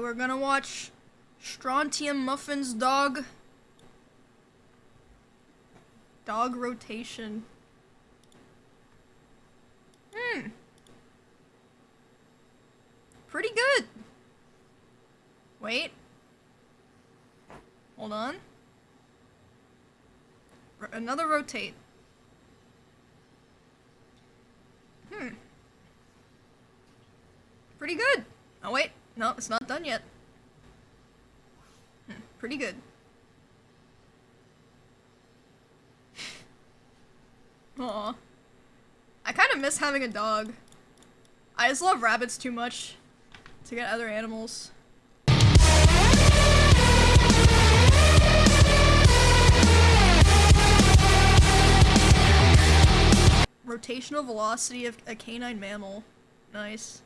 We're gonna watch Strontium Muffin's dog. Dog rotation. Hmm. Pretty good. Wait. Hold on. R another rotate. Hmm. Pretty good. Oh wait, no, it's not done yet. Hmm. Pretty good. Aw. I kind of miss having a dog. I just love rabbits too much to get other animals. Rotational velocity of a canine mammal. Nice.